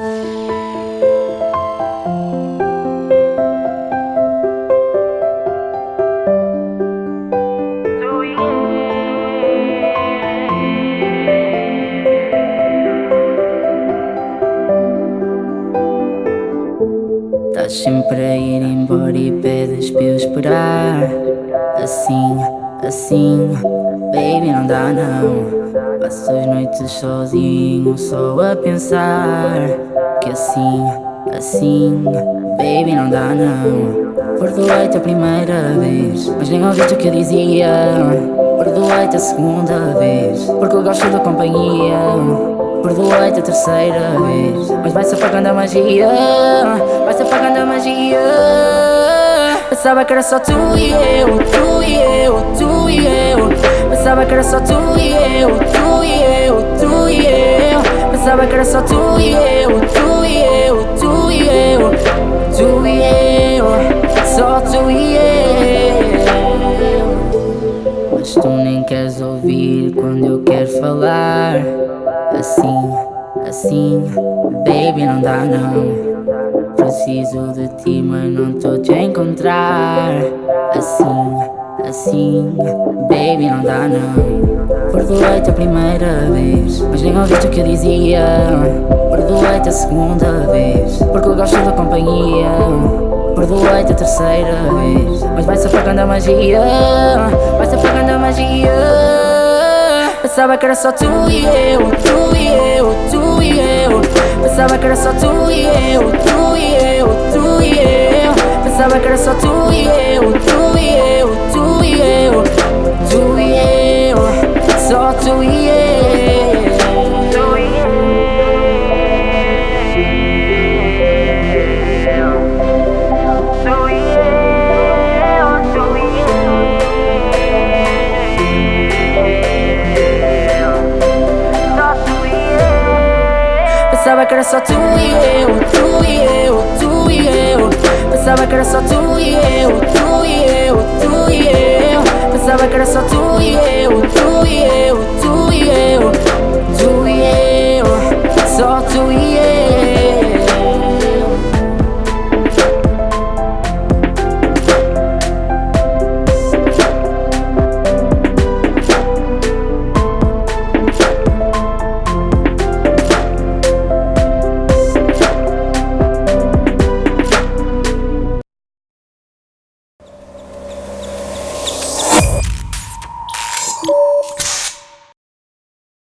Estás sempre a ir embora e pedes para eu esperar. Assim, assim, baby não dá não. Passo as noites sozinho só a pensar Que assim, assim, baby não dá não. Perdoei-te a primeira vez, mas nem ouviste o que eu dizia. Perdoei-te a segunda vez, porque eu gosto da companhia. Perdoei-te a terceira vez Mas vai-se apagando a magia. Vai-se apagando a magia. Pensava que era só tu e eu Tu e eu, tu e eu. Pensava que era só tu e eu Tu e eu, tu e eu. Pensava que era só tu e eu Tu e eu, tu nem queres ouvir quando eu quero falar. Assim, assim, baby não dá não. Preciso de ti mas não tô te a encontrar. Assim, assim, baby não dá não. Perdoei-te a primeira vez, mas nem ouviste o que eu dizia. Perdoei-te a segunda vez, porque eu gosto da companhia Mas vai-se apagando a magia Vai-se apagando a magia Pensava que era só tu e eu, tu e eu, tu e eu Pensava que era só tu e eu, tu e eu, tu e eu Pensava que era só tu e eu, tu e eu, tu e eu Tu e eu, só tu e eu Pensava que era só tu e eu, tu e eu, tu e eu. Pensava que era só tu e eu, tu e eu, tu e eu. Pensava que era só tu e eu, tu e eu,